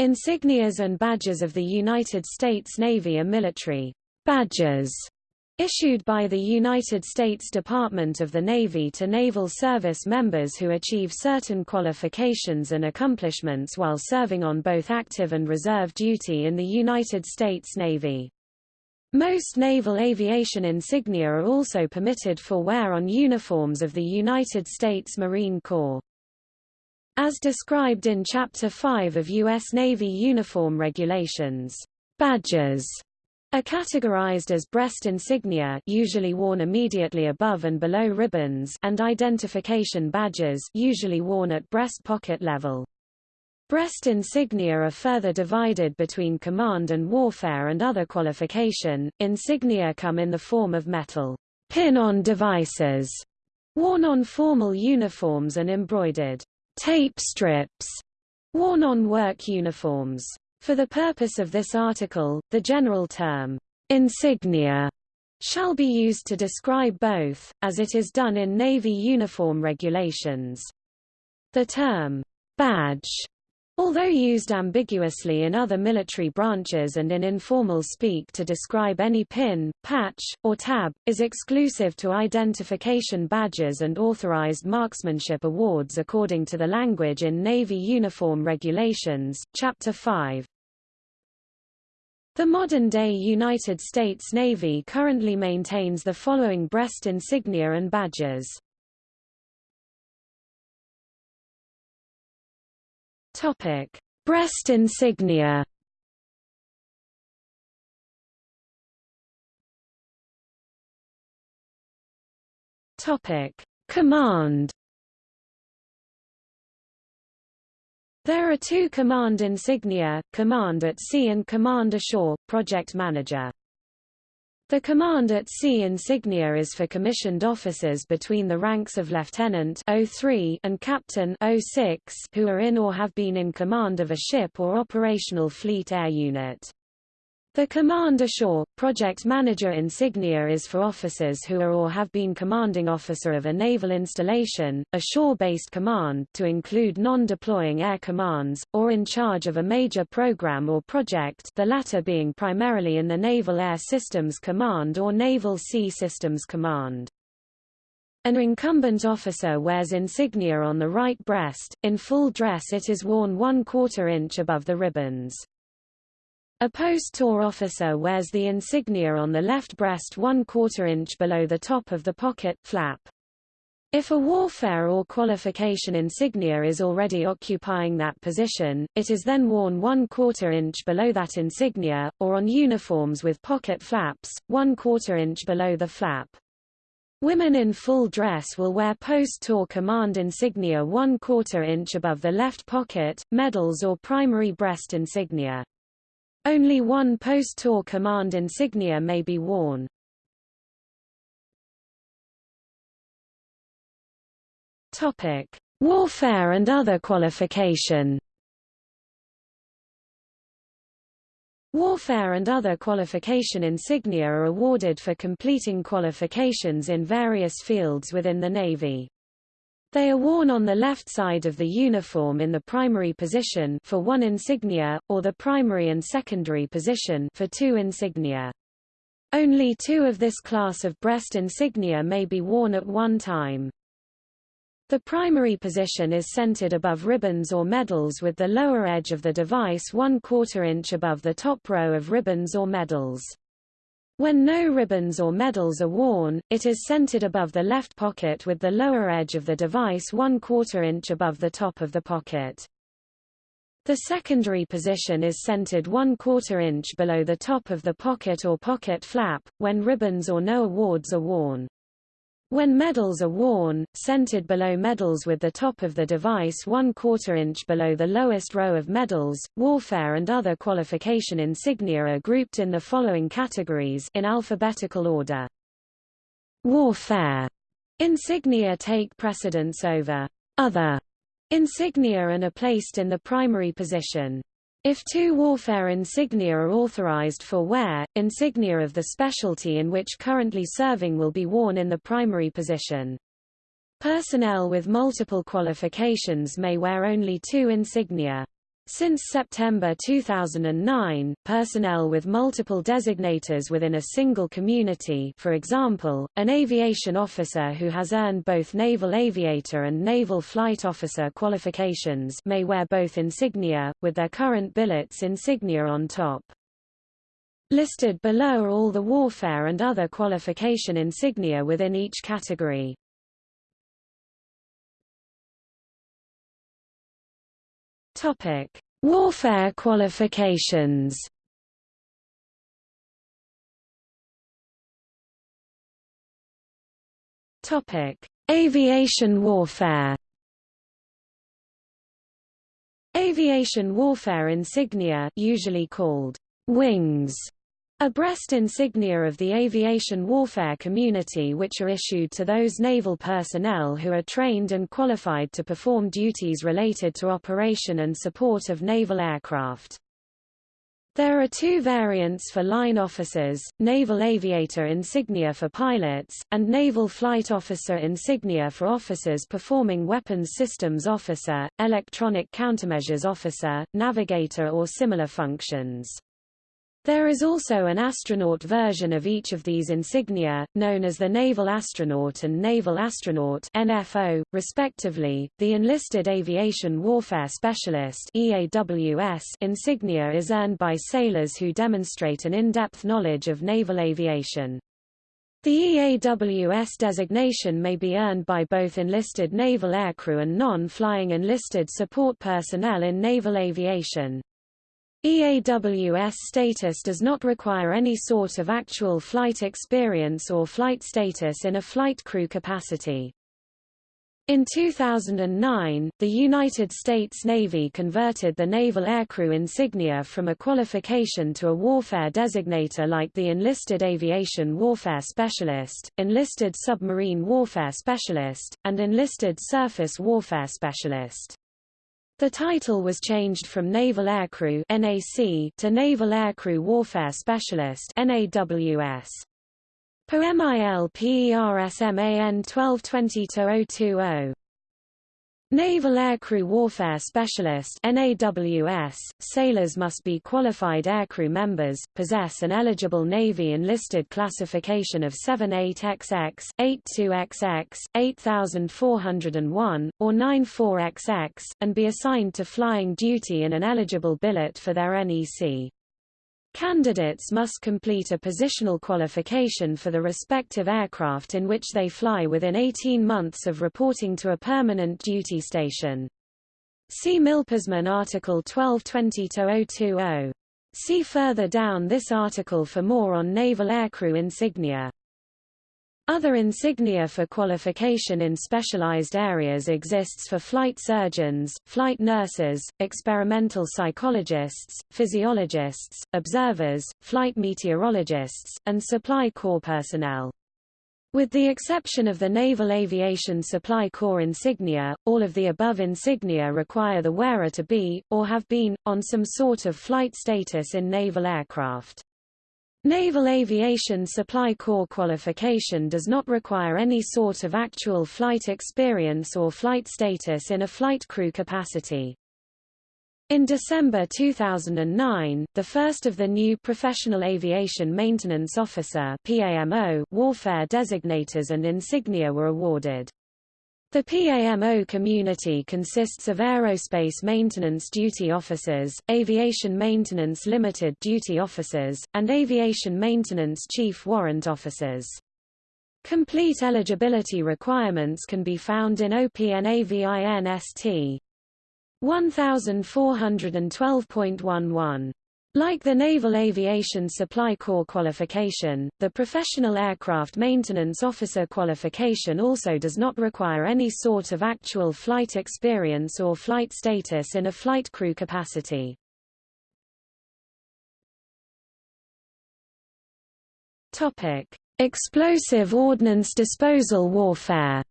Insignias and badges of the United States Navy are military badges issued by the United States Department of the Navy to naval service members who achieve certain qualifications and accomplishments while serving on both active and reserve duty in the United States Navy. Most naval aviation insignia are also permitted for wear on uniforms of the United States Marine Corps. As described in Chapter 5 of U.S. Navy Uniform Regulations, badges are categorized as breast insignia usually worn immediately above and below ribbons and identification badges usually worn at breast pocket level. Breast insignia are further divided between command and warfare and other qualification. Insignia come in the form of metal pin-on devices worn on formal uniforms and embroidered tape strips worn on work uniforms. For the purpose of this article, the general term insignia shall be used to describe both, as it is done in Navy uniform regulations. The term badge Although used ambiguously in other military branches and in informal speak to describe any pin, patch, or tab, is exclusive to identification badges and authorized marksmanship awards according to the language in Navy Uniform Regulations, Chapter 5. The modern-day United States Navy currently maintains the following breast insignia and badges. Topic: Breast insignia. Topic: Command. There are two command insignia, Command at Sea and Command Ashore, Project Manager. The Command at Sea insignia is for commissioned officers between the ranks of Lieutenant 03 and Captain 06 who are in or have been in command of a ship or operational fleet air unit. The Command Ashore, Project Manager insignia is for officers who are or have been commanding officer of a naval installation, a shore-based command to include non-deploying air commands, or in charge of a major program or project the latter being primarily in the Naval Air Systems Command or Naval Sea Systems Command. An incumbent officer wears insignia on the right breast, in full dress it is worn one quarter inch above the ribbons. A post-tour officer wears the insignia on the left breast one quarter inch below the top of the pocket flap. If a warfare or qualification insignia is already occupying that position, it is then worn one quarter inch below that insignia, or on uniforms with pocket flaps, one quarter inch below the flap. Women in full dress will wear post-tour command insignia one quarter inch above the left pocket, medals or primary breast insignia. Only one post-tour command insignia may be worn. Topic: Warfare and other qualification. Warfare and other qualification insignia are awarded for completing qualifications in various fields within the Navy. They are worn on the left side of the uniform in the primary position for one insignia, or the primary and secondary position for two insignia. Only two of this class of breast insignia may be worn at one time. The primary position is centered above ribbons or medals with the lower edge of the device one quarter inch above the top row of ribbons or medals. When no ribbons or medals are worn, it is centered above the left pocket with the lower edge of the device one quarter inch above the top of the pocket. The secondary position is centered one quarter inch below the top of the pocket or pocket flap, when ribbons or no awards are worn. When medals are worn, centered below medals with the top of the device one quarter inch below the lowest row of medals, warfare and other qualification insignia are grouped in the following categories in alphabetical order. Warfare insignia take precedence over other insignia and are placed in the primary position. If two warfare insignia are authorized for wear, insignia of the specialty in which currently serving will be worn in the primary position. Personnel with multiple qualifications may wear only two insignia. Since September 2009, personnel with multiple designators within a single community for example, an aviation officer who has earned both Naval Aviator and Naval Flight Officer qualifications may wear both insignia, with their current billets insignia on top. Listed below are all the warfare and other qualification insignia within each category. Topic: Warfare qualifications. Topic: Aviation warfare. Aviation warfare insignia, usually called wings, a breast insignia of the aviation warfare community which are issued to those naval personnel who are trained and qualified to perform duties related to operation and support of naval aircraft. There are two variants for line officers, Naval Aviator insignia for pilots, and Naval Flight Officer insignia for officers performing Weapons Systems Officer, Electronic Countermeasures Officer, Navigator or similar functions. There is also an astronaut version of each of these insignia, known as the Naval Astronaut and Naval Astronaut NFO, respectively. The Enlisted Aviation Warfare Specialist EAWS insignia is earned by sailors who demonstrate an in-depth knowledge of naval aviation. The EAWS designation may be earned by both enlisted naval aircrew and non-flying enlisted support personnel in naval aviation. EAWS status does not require any sort of actual flight experience or flight status in a flight crew capacity. In 2009, the United States Navy converted the naval aircrew insignia from a qualification to a warfare designator like the Enlisted Aviation Warfare Specialist, Enlisted Submarine Warfare Specialist, and Enlisted Surface Warfare Specialist. The title was changed from Naval Aircrew (NAC) to Naval Aircrew Warfare Specialist (NAWS). POMIL PERSMAN 1220-020 Naval Aircrew Warfare Specialist NAWS, sailors must be qualified aircrew members, possess an eligible Navy enlisted classification of 78XX, 82XX, 8401, or 94XX, and be assigned to flying duty in an eligible billet for their NEC. Candidates must complete a positional qualification for the respective aircraft in which they fly within 18 months of reporting to a permanent duty station. See Milpersman Article 1220-020. See further down this article for more on naval aircrew insignia. Other insignia for qualification in specialized areas exists for flight surgeons, flight nurses, experimental psychologists, physiologists, observers, flight meteorologists, and supply corps personnel. With the exception of the Naval Aviation Supply Corps insignia, all of the above insignia require the wearer to be, or have been, on some sort of flight status in naval aircraft. Naval Aviation Supply Corps qualification does not require any sort of actual flight experience or flight status in a flight crew capacity. In December 2009, the first of the new Professional Aviation Maintenance Officer PAMO warfare designators and insignia were awarded. The PAMO community consists of aerospace maintenance duty officers, aviation maintenance limited duty officers, and aviation maintenance chief warrant officers. Complete eligibility requirements can be found in OPNAVINST 1412.11. Like the Naval Aviation Supply Corps qualification, the Professional Aircraft Maintenance Officer qualification also does not require any sort of actual flight experience or flight status in a flight crew capacity. Topic: Explosive Ordnance Disposal Warfare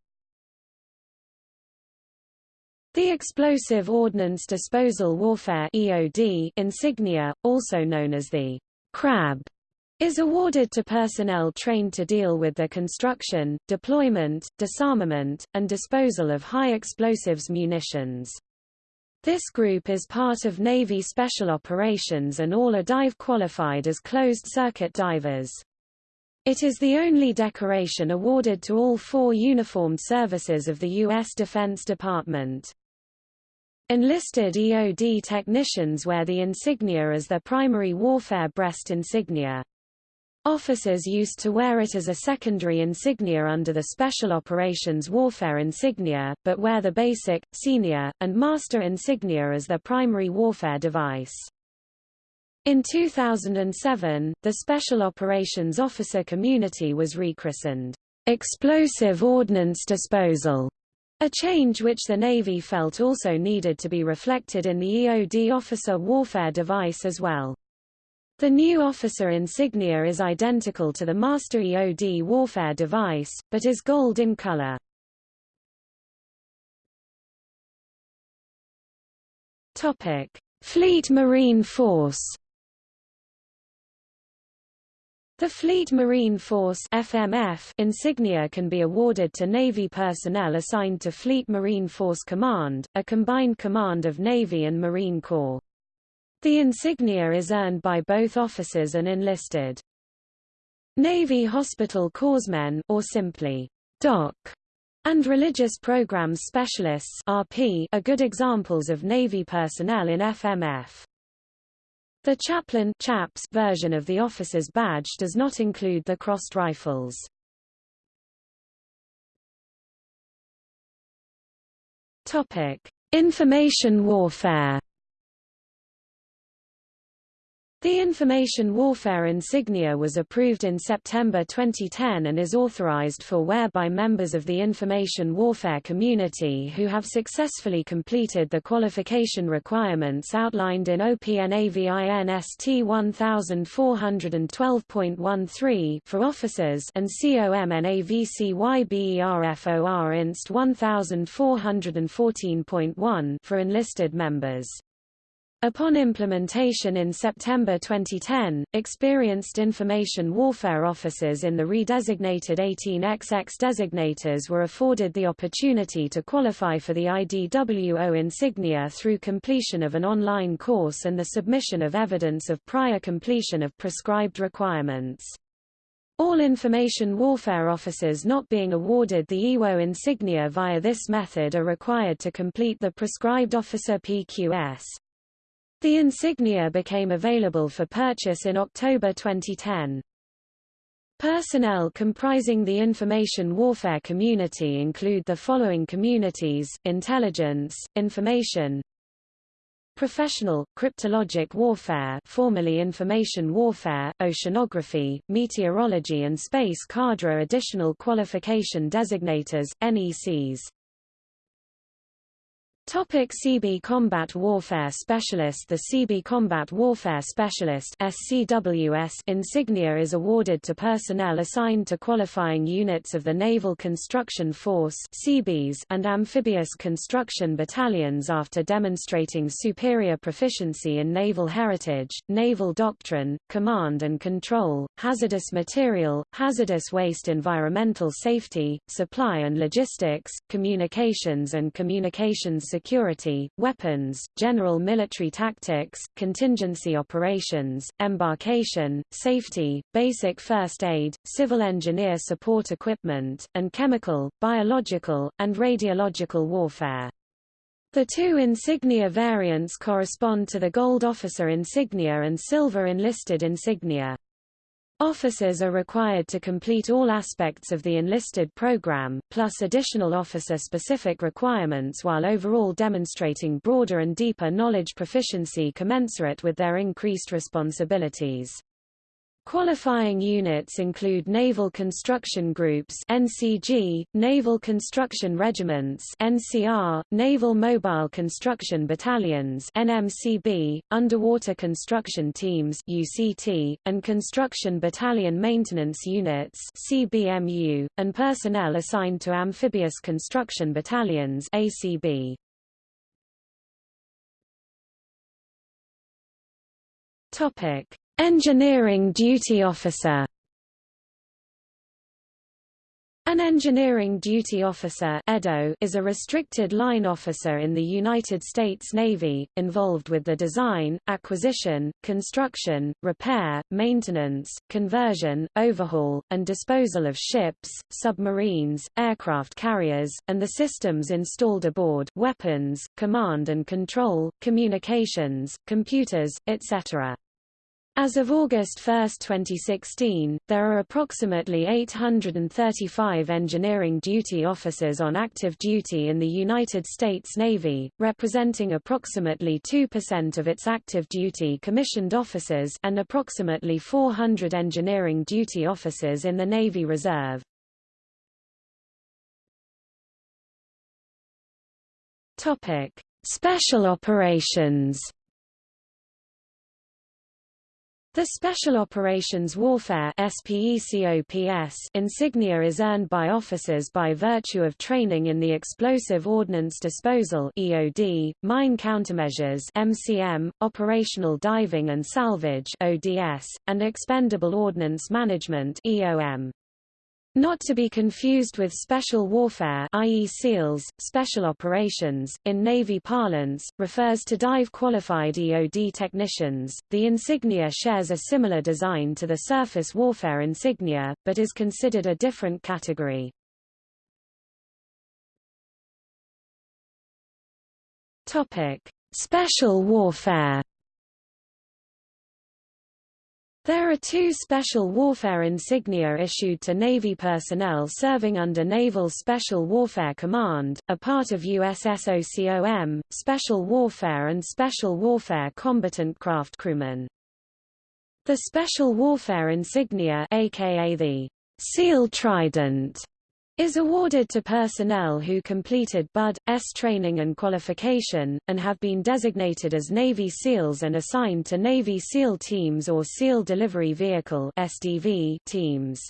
the Explosive Ordnance Disposal Warfare EOD insignia, also known as the CRAB, is awarded to personnel trained to deal with the construction, deployment, disarmament, and disposal of high explosives munitions. This group is part of Navy Special Operations and all are dive qualified as closed-circuit divers. It is the only decoration awarded to all four uniformed services of the U.S. Defense Department. Enlisted EOD technicians wear the insignia as their primary warfare breast insignia. Officers used to wear it as a secondary insignia under the Special Operations Warfare insignia, but wear the basic, senior, and master insignia as their primary warfare device. In 2007, the Special Operations Officer community was rechristened, Explosive Ordnance Disposal, a change which the Navy felt also needed to be reflected in the EOD officer warfare device as well. The new officer insignia is identical to the Master EOD warfare device, but is gold in color. Topic: Fleet Marine Force. The Fleet Marine Force FMF insignia can be awarded to Navy personnel assigned to Fleet Marine Force Command, a combined command of Navy and Marine Corps. The insignia is earned by both officers and enlisted. Navy Hospital Corpsmen or simply DOC and Religious Programs Specialists RP are good examples of Navy personnel in FMF. The chaplain chaps version of the officer's badge does not include the crossed rifles. Topic: Information warfare. The information warfare insignia was approved in September 2010 and is authorized for wear by members of the information warfare community who have successfully completed the qualification requirements outlined in OPNAVINST 1412.13 for officers and COMNAVCYBERFOR INST 1414.1 for enlisted members. Upon implementation in September 2010, experienced information warfare officers in the redesignated 18XX designators were afforded the opportunity to qualify for the IDWO insignia through completion of an online course and the submission of evidence of prior completion of prescribed requirements. All information warfare officers not being awarded the EWO insignia via this method are required to complete the prescribed officer PQS. The insignia became available for purchase in October 2010. Personnel comprising the information warfare community include the following communities, intelligence, information, Professional, cryptologic warfare formerly information warfare, oceanography, meteorology and space cadre additional qualification designators, NECs Topic Seabee Combat Warfare Specialist The Seabee Combat Warfare Specialist SCWS insignia is awarded to personnel assigned to qualifying units of the Naval Construction Force Seabees and amphibious construction battalions after demonstrating superior proficiency in naval heritage, naval doctrine, command and control, hazardous material, hazardous waste environmental safety, supply and logistics, communications and communications security, weapons, general military tactics, contingency operations, embarkation, safety, basic first aid, civil engineer support equipment, and chemical, biological, and radiological warfare. The two insignia variants correspond to the Gold Officer insignia and Silver Enlisted insignia. Officers are required to complete all aspects of the enlisted program, plus additional officer-specific requirements while overall demonstrating broader and deeper knowledge proficiency commensurate with their increased responsibilities. Qualifying units include Naval Construction Groups NCG, Naval Construction Regiments NCR, Naval Mobile Construction Battalions NMCB, Underwater Construction Teams UCT, and Construction Battalion Maintenance Units CBMU, and personnel assigned to Amphibious Construction Battalions ACB. Topic Engineering Duty Officer An engineering duty officer is a restricted line officer in the United States Navy, involved with the design, acquisition, construction, repair, maintenance, conversion, overhaul, and disposal of ships, submarines, aircraft carriers, and the systems installed aboard weapons, command and control, communications, computers, etc. As of August 1, 2016, there are approximately 835 engineering duty officers on active duty in the United States Navy, representing approximately 2% of its active duty commissioned officers and approximately 400 engineering duty officers in the Navy Reserve. Topic: Special operations. The Special Operations Warfare insignia is earned by officers by virtue of training in the Explosive Ordnance Disposal EOD, Mine Countermeasures MCM, Operational Diving and Salvage ODS, and Expendable Ordnance Management EOM. Not to be confused with special warfare i.e. SEALs, special operations, in Navy parlance, refers to dive-qualified EOD technicians. The insignia shares a similar design to the surface warfare insignia, but is considered a different category. Topic: Special warfare there are two special warfare insignia issued to Navy personnel serving under Naval Special Warfare Command, a part of USSOCOM, Special Warfare and Special Warfare Combatant Craft Crewmen. The Special Warfare insignia aka the SEAL Trident is awarded to personnel who completed BUD/S training and qualification, and have been designated as Navy SEALs and assigned to Navy SEAL teams or SEAL Delivery Vehicle SDV teams.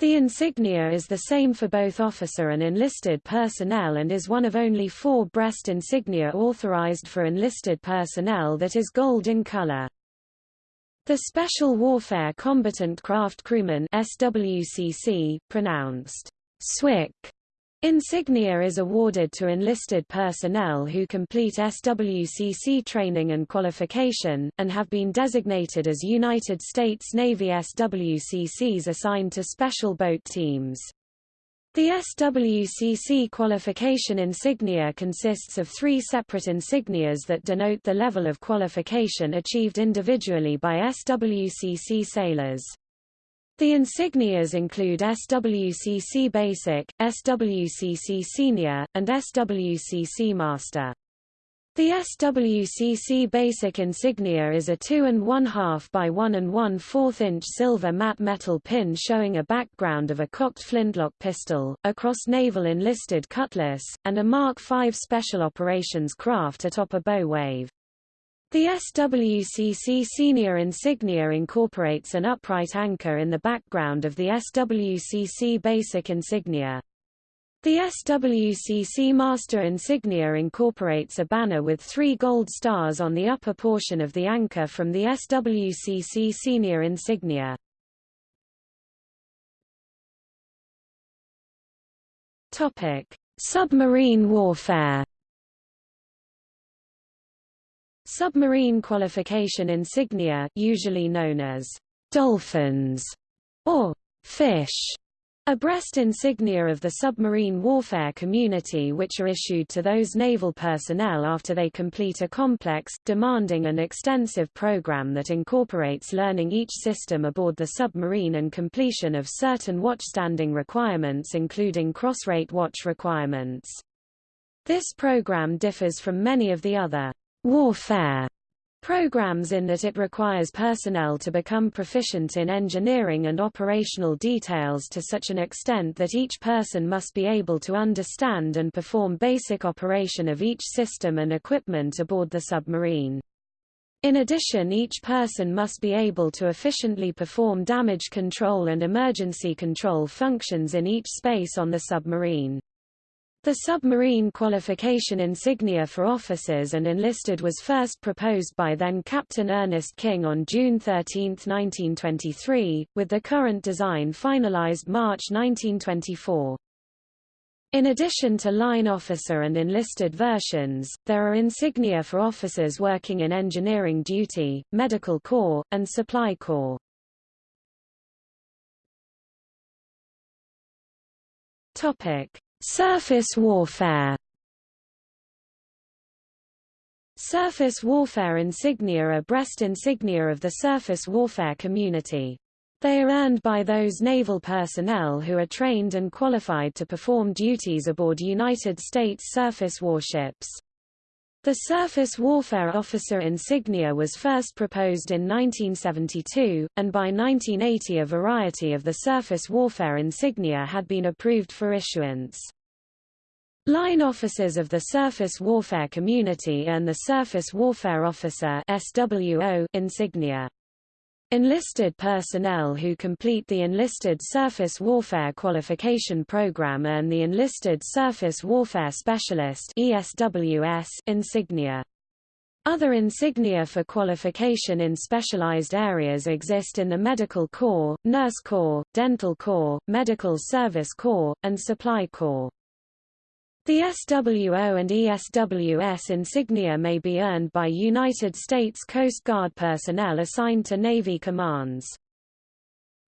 The insignia is the same for both officer and enlisted personnel and is one of only four breast insignia authorized for enlisted personnel that is gold in color. The Special Warfare Combatant Craft Crewman SWCC, pronounced SWCC insignia is awarded to enlisted personnel who complete SWCC training and qualification, and have been designated as United States Navy SWCCs assigned to special boat teams. The SWCC qualification insignia consists of three separate insignias that denote the level of qualification achieved individually by SWCC sailors. The insignias include SWCC Basic, SWCC Senior, and SWCC Master. The SWCC Basic insignia is a 2 and 1 half by 1 and 1 4 inch silver matte metal pin showing a background of a cocked flintlock pistol, a cross-naval enlisted cutlass, and a Mark V Special Operations craft atop a bow wave. The SWCC senior insignia incorporates an upright anchor in the background of the SWCC basic insignia. The SWCC master insignia incorporates a banner with three gold stars on the upper portion of the anchor from the SWCC senior insignia. Submarine warfare Submarine qualification insignia usually known as dolphins or fish a breast insignia of the submarine warfare community which are issued to those naval personnel after they complete a complex, demanding and extensive program that incorporates learning each system aboard the submarine and completion of certain watchstanding requirements including cross-rate watch requirements. This program differs from many of the other warfare programs in that it requires personnel to become proficient in engineering and operational details to such an extent that each person must be able to understand and perform basic operation of each system and equipment aboard the submarine. In addition each person must be able to efficiently perform damage control and emergency control functions in each space on the submarine. The submarine qualification insignia for officers and enlisted was first proposed by then Captain Ernest King on June 13, 1923, with the current design finalized March 1924. In addition to line officer and enlisted versions, there are insignia for officers working in engineering duty, medical corps, and supply corps. Topic: Surface warfare Surface warfare insignia are breast insignia of the surface warfare community. They are earned by those naval personnel who are trained and qualified to perform duties aboard United States surface warships. The Surface Warfare Officer insignia was first proposed in 1972, and by 1980 a variety of the surface warfare insignia had been approved for issuance. Line officers of the surface warfare community earn the Surface Warfare Officer SWO insignia. Enlisted personnel who complete the Enlisted Surface Warfare Qualification Program earn the Enlisted Surface Warfare Specialist ESWS insignia. Other insignia for qualification in specialized areas exist in the Medical Corps, Nurse Corps, Dental Corps, Medical Service Corps, and Supply Corps. The SWO and ESWS insignia may be earned by United States Coast Guard personnel assigned to Navy commands.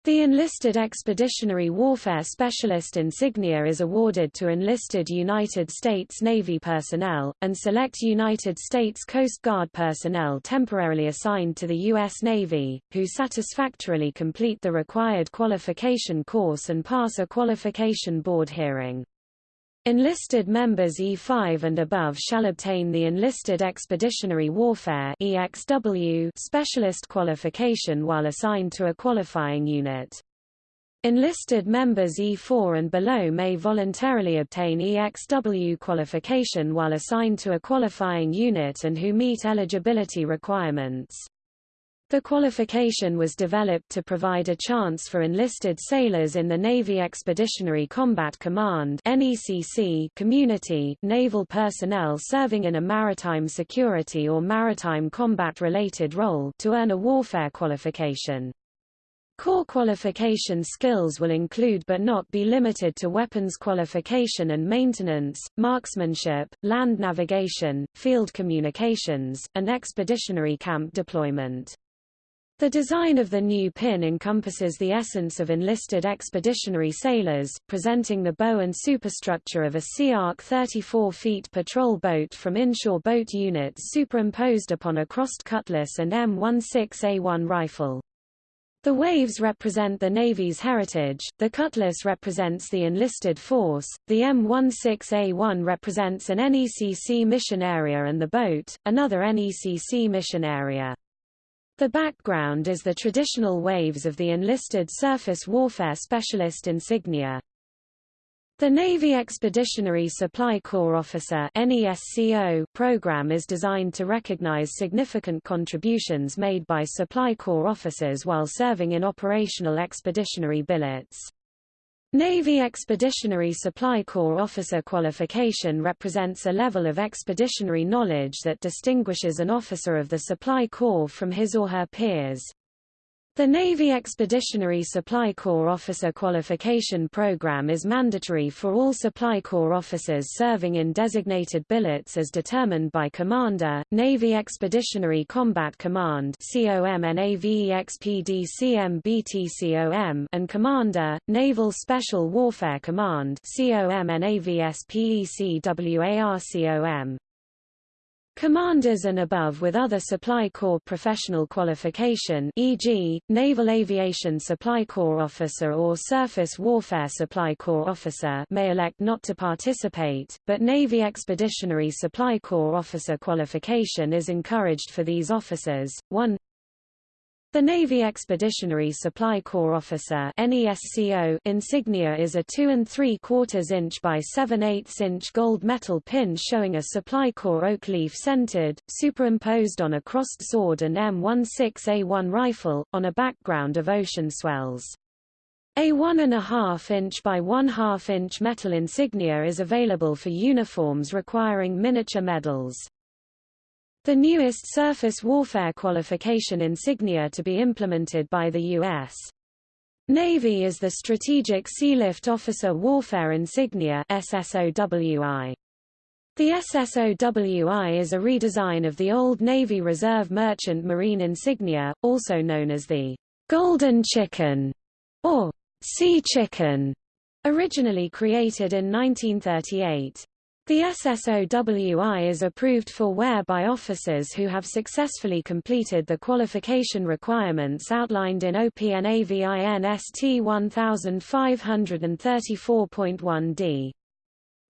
The Enlisted Expeditionary Warfare Specialist insignia is awarded to enlisted United States Navy personnel, and select United States Coast Guard personnel temporarily assigned to the U.S. Navy, who satisfactorily complete the required qualification course and pass a qualification board hearing. Enlisted members E5 and above shall obtain the Enlisted Expeditionary Warfare EXW specialist qualification while assigned to a qualifying unit. Enlisted members E4 and below may voluntarily obtain EXW qualification while assigned to a qualifying unit and who meet eligibility requirements. The qualification was developed to provide a chance for enlisted sailors in the Navy Expeditionary Combat Command NECC community naval personnel serving in a maritime security or maritime combat-related role to earn a warfare qualification. Core qualification skills will include but not be limited to weapons qualification and maintenance, marksmanship, land navigation, field communications, and expeditionary camp deployment. The design of the new pin encompasses the essence of enlisted expeditionary sailors, presenting the bow and superstructure of a Sea Ark 34 feet patrol boat from inshore boat units superimposed upon a crossed cutlass and M16A1 rifle. The waves represent the Navy's heritage, the cutlass represents the enlisted force, the M16A1 represents an NECC mission area and the boat, another NECC mission area. The background is the traditional waves of the enlisted surface warfare specialist insignia. The Navy Expeditionary Supply Corps Officer program is designed to recognize significant contributions made by Supply Corps officers while serving in operational expeditionary billets. Navy Expeditionary Supply Corps officer qualification represents a level of expeditionary knowledge that distinguishes an officer of the Supply Corps from his or her peers. The Navy Expeditionary Supply Corps Officer Qualification Program is mandatory for all Supply Corps officers serving in designated billets as determined by Commander, Navy Expeditionary Combat Command and Commander, Naval Special Warfare Command COMNAVSPECWARCOM. Commanders and above with other Supply Corps professional qualification e.g., Naval Aviation Supply Corps Officer or Surface Warfare Supply Corps Officer may elect not to participate, but Navy Expeditionary Supply Corps Officer qualification is encouraged for these officers. 1 the Navy Expeditionary Supply Corps Officer NESCO insignia is a 2 and 3 quarters inch by 7 8 inch gold metal pin showing a Supply Corps oak leaf centered, superimposed on a crossed sword and M16A1 rifle, on a background of ocean swells. A 1.5 inch by 1 2 inch metal insignia is available for uniforms requiring miniature medals. The newest surface warfare qualification insignia to be implemented by the U.S. Navy is the Strategic Sealift Officer Warfare Insignia SSOWI. The SSOWI is a redesign of the old Navy Reserve Merchant Marine insignia, also known as the Golden Chicken or Sea Chicken, originally created in 1938. The SSOWI is approved for wear by officers who have successfully completed the qualification requirements outlined in OPNAVINST 1534.1d.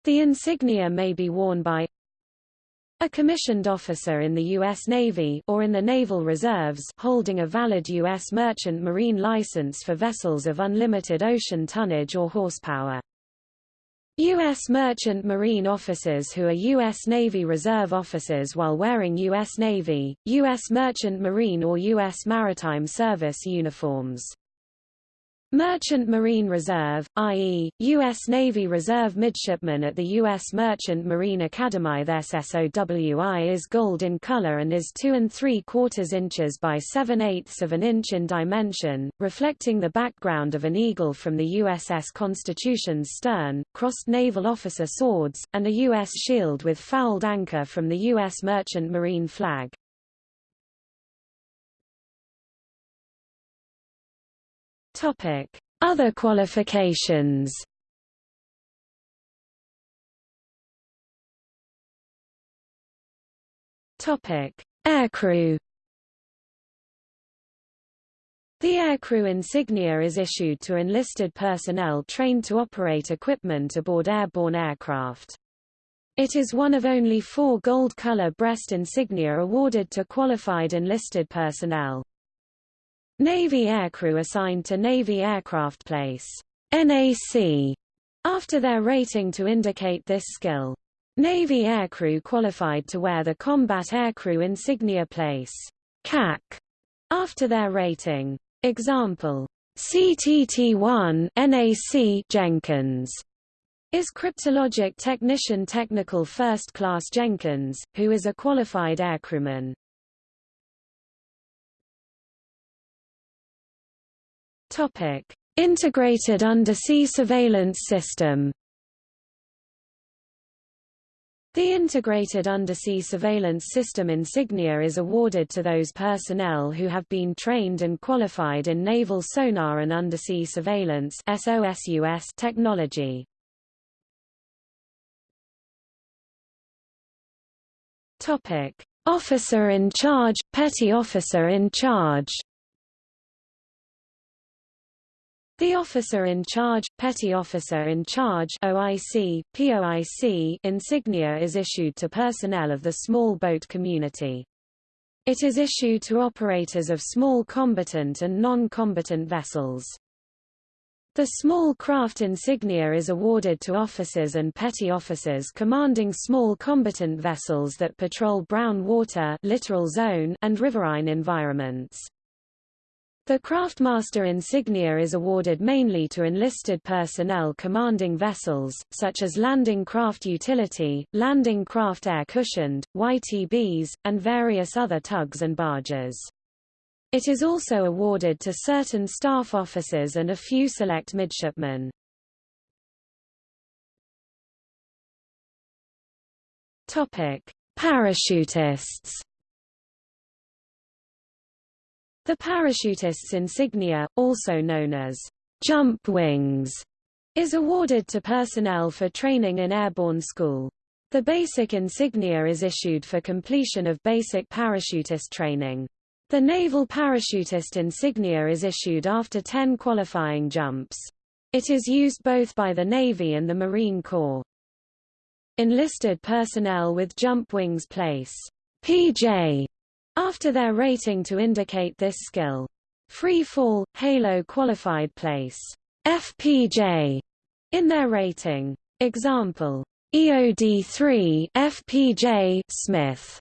The insignia may be worn by a commissioned officer in the U.S. Navy or in the Naval Reserves holding a valid U.S. merchant marine license for vessels of unlimited ocean tonnage or horsepower. U.S. merchant marine officers who are U.S. Navy Reserve officers while wearing U.S. Navy, U.S. merchant marine or U.S. Maritime Service uniforms. Merchant Marine Reserve, i.e., U.S. Navy Reserve midshipmen at the U.S. Merchant Marine Academy. Their SSOWI is gold in color and is 2 and 3 quarters inches by 7 eighths of an inch in dimension, reflecting the background of an eagle from the USS Constitution's stern, crossed naval officer swords, and a U.S. shield with fouled anchor from the U.S. Merchant Marine flag. Other qualifications. Topic: Aircrew. The aircrew insignia is issued to enlisted personnel trained to operate equipment aboard airborne aircraft. It is one of only four gold-color breast insignia awarded to qualified enlisted personnel. Navy aircrew assigned to Navy Aircraft Place NAC, after their rating to indicate this skill. Navy aircrew qualified to wear the Combat Aircrew Insignia Place CAC, after their rating. Example CTT-1 NAC Jenkins is Cryptologic Technician Technical First Class Jenkins, who is a qualified aircrewman. Topic: Integrated Undersea Surveillance System. The Integrated Undersea Surveillance System insignia is awarded to those personnel who have been trained and qualified in naval sonar and undersea surveillance technology. Officer in charge, Petty Officer in charge. The officer in charge, petty officer in charge OIC, POIC insignia is issued to personnel of the small boat community. It is issued to operators of small combatant and non-combatant vessels. The small craft insignia is awarded to officers and petty officers commanding small combatant vessels that patrol brown water littoral zone and riverine environments. The Craftmaster insignia is awarded mainly to enlisted personnel commanding vessels, such as Landing Craft Utility, Landing Craft Air Cushioned, YTBs, and various other tugs and barges. It is also awarded to certain staff officers and a few select midshipmen. Topic: Parachutists The parachutist's insignia, also known as jump wings, is awarded to personnel for training in airborne school. The basic insignia is issued for completion of basic parachutist training. The naval parachutist insignia is issued after 10 qualifying jumps. It is used both by the Navy and the Marine Corps. Enlisted personnel with jump wings place PJ after their rating to indicate this skill. Free fall, Halo qualified place FPJ in their rating. Example EOD3 FPJ Smith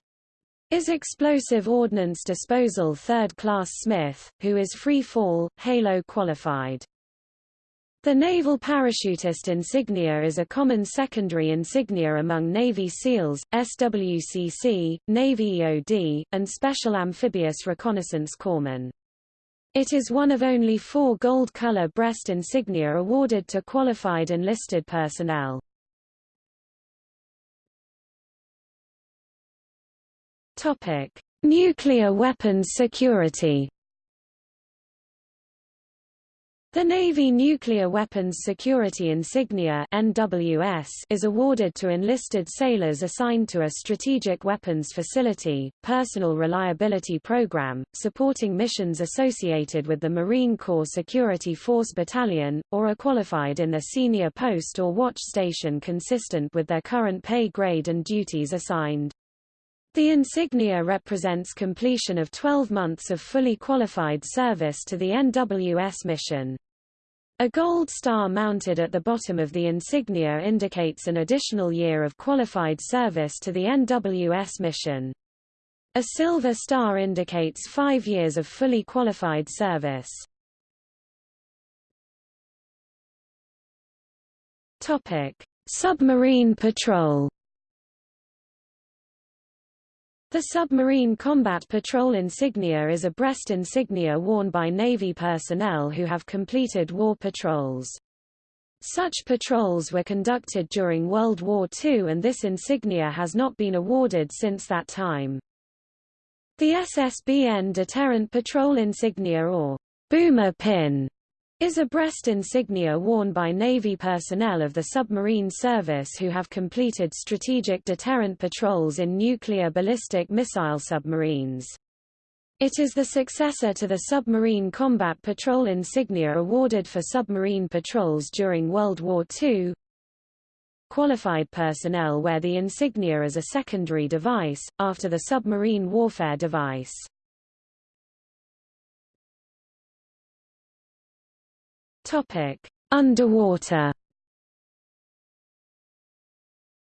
is Explosive Ordnance Disposal Third Class Smith, who is free fall, Halo qualified. The Naval Parachutist insignia is a common secondary insignia among Navy SEALs, SWCC, Navy EOD, and Special Amphibious Reconnaissance Corpsmen. It is one of only four gold-color breast insignia awarded to qualified enlisted personnel. Nuclear weapons security the Navy Nuclear Weapons Security Insignia NWS is awarded to enlisted sailors assigned to a strategic weapons facility, personnel reliability program, supporting missions associated with the Marine Corps Security Force Battalion, or are qualified in their senior post or watch station consistent with their current pay grade and duties assigned. The insignia represents completion of 12 months of fully qualified service to the NWS mission. A gold star mounted at the bottom of the insignia indicates an additional year of qualified service to the NWS mission. A silver star indicates five years of fully qualified service. Submarine patrol the Submarine Combat Patrol insignia is a breast insignia worn by Navy personnel who have completed war patrols. Such patrols were conducted during World War II and this insignia has not been awarded since that time. The SSBN Deterrent Patrol insignia or Boomer Pin is a breast insignia worn by Navy personnel of the submarine service who have completed strategic deterrent patrols in nuclear ballistic missile submarines. It is the successor to the Submarine Combat Patrol insignia awarded for submarine patrols during World War II. Qualified personnel wear the insignia as a secondary device, after the submarine warfare device. Topic: Underwater.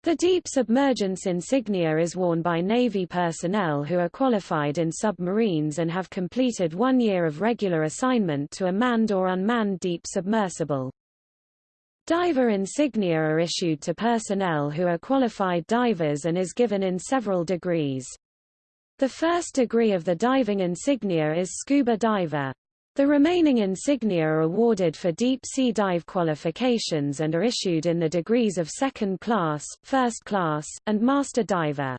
The deep submergence insignia is worn by Navy personnel who are qualified in submarines and have completed one year of regular assignment to a manned or unmanned deep submersible. Diver insignia are issued to personnel who are qualified divers and is given in several degrees. The first degree of the diving insignia is scuba diver. The remaining insignia are awarded for deep-sea dive qualifications and are issued in the degrees of second class, first class, and master diver.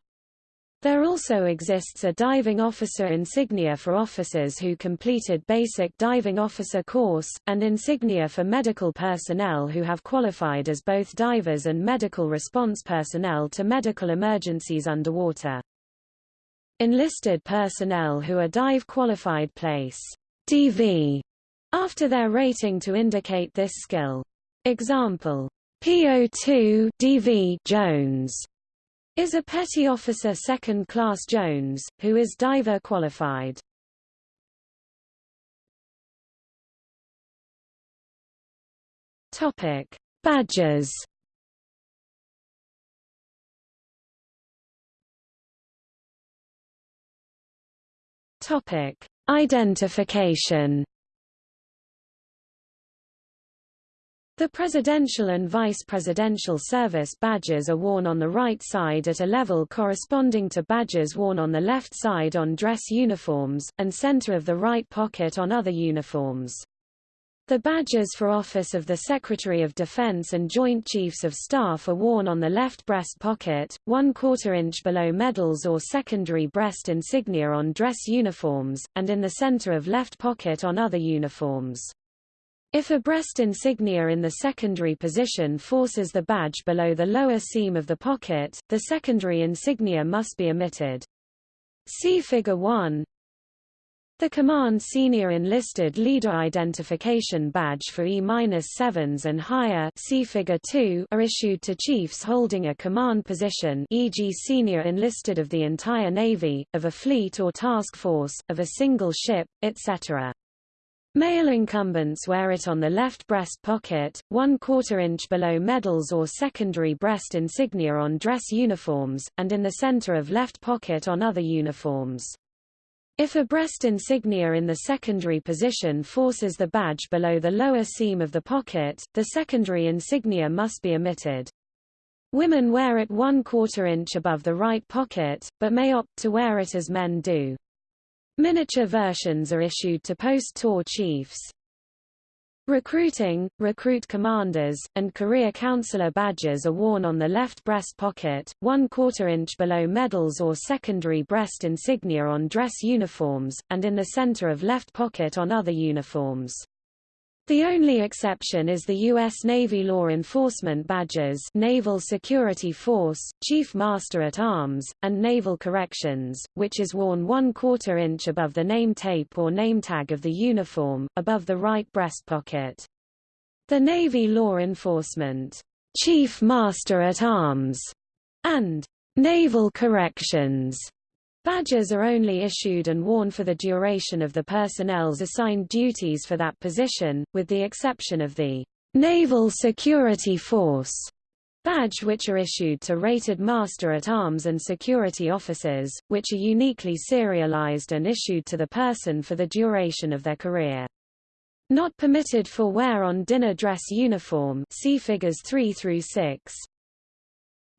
There also exists a diving officer insignia for officers who completed basic diving officer course, and insignia for medical personnel who have qualified as both divers and medical response personnel to medical emergencies underwater. Enlisted personnel who are dive qualified place DV after their rating to indicate this skill. Example PO2 DV Jones is a petty officer second class Jones, who is diver qualified. Topic: Badges. Topic: Identification The presidential and vice presidential service badges are worn on the right side at a level corresponding to badges worn on the left side on dress uniforms, and center of the right pocket on other uniforms. The badges for Office of the Secretary of Defense and Joint Chiefs of Staff are worn on the left breast pocket, one quarter inch below medals or secondary breast insignia on dress uniforms, and in the center of left pocket on other uniforms. If a breast insignia in the secondary position forces the badge below the lower seam of the pocket, the secondary insignia must be omitted. See Figure 1. The Command Senior Enlisted Leader Identification Badge for E-7s and higher see Figure 2 are issued to chiefs holding a command position e.g. Senior Enlisted of the entire Navy, of a fleet or task force, of a single ship, etc. Male incumbents wear it on the left breast pocket, one quarter inch below medals or secondary breast insignia on dress uniforms, and in the center of left pocket on other uniforms. If a breast insignia in the secondary position forces the badge below the lower seam of the pocket, the secondary insignia must be omitted. Women wear it one quarter inch above the right pocket, but may opt to wear it as men do. Miniature versions are issued to post-tour chiefs. Recruiting, recruit commanders, and career counselor badges are worn on the left breast pocket, one quarter inch below medals or secondary breast insignia on dress uniforms, and in the center of left pocket on other uniforms. The only exception is the U.S. Navy Law Enforcement Badges Naval Security Force, Chief Master-at-Arms, and Naval Corrections, which is worn one-quarter inch above the name tape or name tag of the uniform, above the right breast pocket. The Navy Law Enforcement Chief Master-at-Arms and Naval Corrections Badges are only issued and worn for the duration of the personnel's assigned duties for that position, with the exception of the Naval Security Force badge which are issued to rated master-at-arms and security officers, which are uniquely serialized and issued to the person for the duration of their career. Not permitted for wear on dinner dress uniform see figures 3 through 6.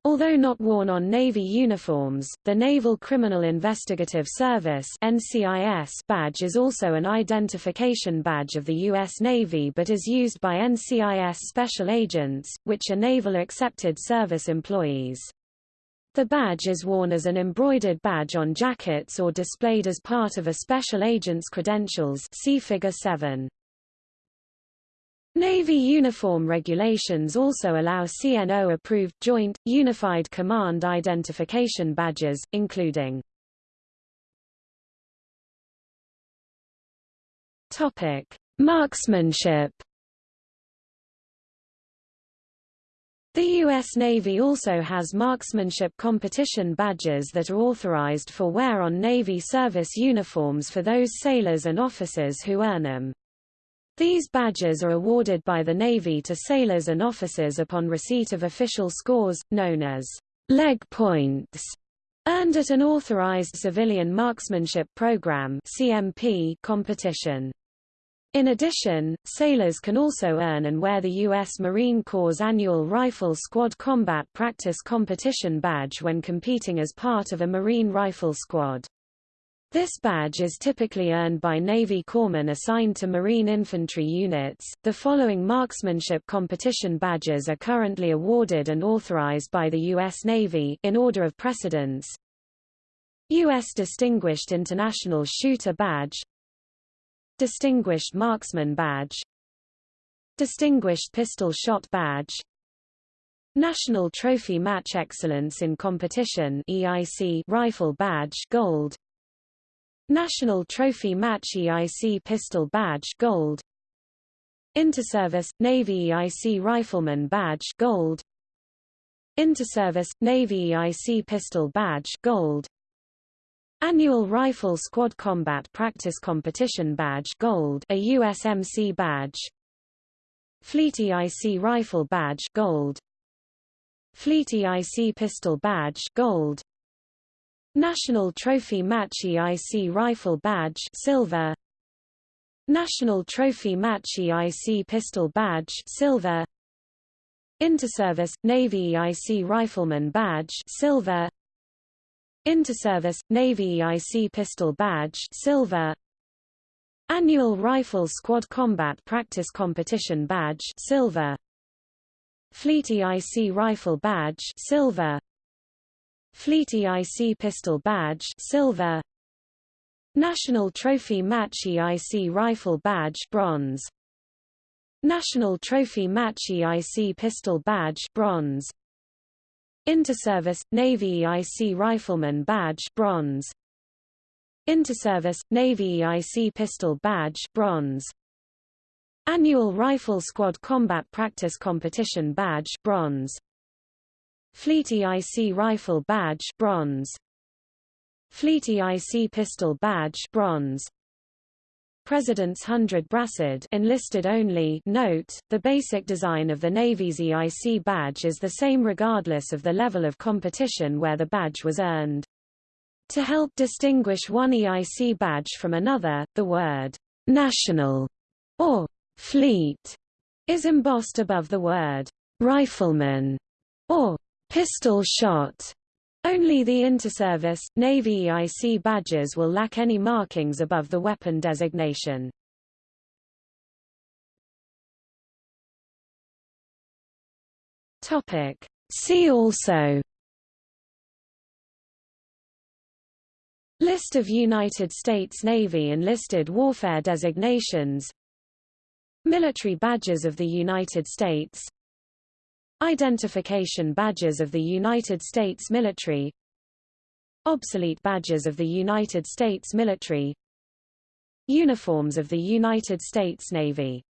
Although not worn on Navy uniforms, the Naval Criminal Investigative Service NCIS badge is also an identification badge of the U.S. Navy but is used by NCIS special agents, which are naval-accepted service employees. The badge is worn as an embroidered badge on jackets or displayed as part of a special agent's credentials see Figure 7. Navy uniform regulations also allow CNO-approved Joint, Unified Command Identification badges, including Topic: Marksmanship. The U.S. Navy also has marksmanship competition badges that are authorized for wear on Navy service uniforms for those sailors and officers who earn them. These badges are awarded by the Navy to sailors and officers upon receipt of official scores, known as leg points, earned at an authorized civilian marksmanship program (CMP) competition. In addition, sailors can also earn and wear the U.S. Marine Corps' annual Rifle Squad Combat Practice Competition badge when competing as part of a Marine Rifle Squad. This badge is typically earned by Navy corpsmen assigned to Marine infantry units. The following marksmanship competition badges are currently awarded and authorized by the U.S. Navy in order of precedence. U.S. Distinguished International Shooter Badge Distinguished Marksman Badge Distinguished Pistol Shot Badge National Trophy Match Excellence in Competition EIC Rifle Badge Gold National Trophy Match EIC Pistol Badge Gold. Interservice Navy EIC Rifleman Badge Gold. Interservice Navy EIC Pistol Badge Gold. Annual Rifle Squad Combat Practice Competition Badge Gold a USMC badge. Fleet EIC Rifle Badge Gold. Fleet EIC Pistol Badge Gold National Trophy Match EIC Rifle Badge Silver. National Trophy Match EIC Pistol Badge Silver. Interservice Navy EIC Rifleman Badge Silver. Interservice Navy EIC Pistol Badge Silver. Annual Rifle Squad Combat Practice Competition Badge Silver. Fleet EIC Rifle Badge Silver Fleet EIC Pistol Badge Silver. National Trophy Match EIC Rifle Badge Bronze. National Trophy Match EIC Pistol Badge Bronze. Interservice Navy EIC Rifleman Badge Bronze. Interservice Navy EIC Pistol Badge Bronze. Annual Rifle Squad Combat Practice Competition Badge Bronze Fleet EIC Rifle Badge bronze. Fleet EIC Pistol Badge bronze. President's Hundred Brassard enlisted only note, the basic design of the Navy's EIC badge is the same regardless of the level of competition where the badge was earned. To help distinguish one EIC badge from another, the word national or fleet is embossed above the word rifleman or pistol shot. Only the interservice, Navy EIC badges will lack any markings above the weapon designation. See also List of United States Navy enlisted warfare designations Military badges of the United States Identification badges of the United States military. Obsolete badges of the United States military. Uniforms of the United States Navy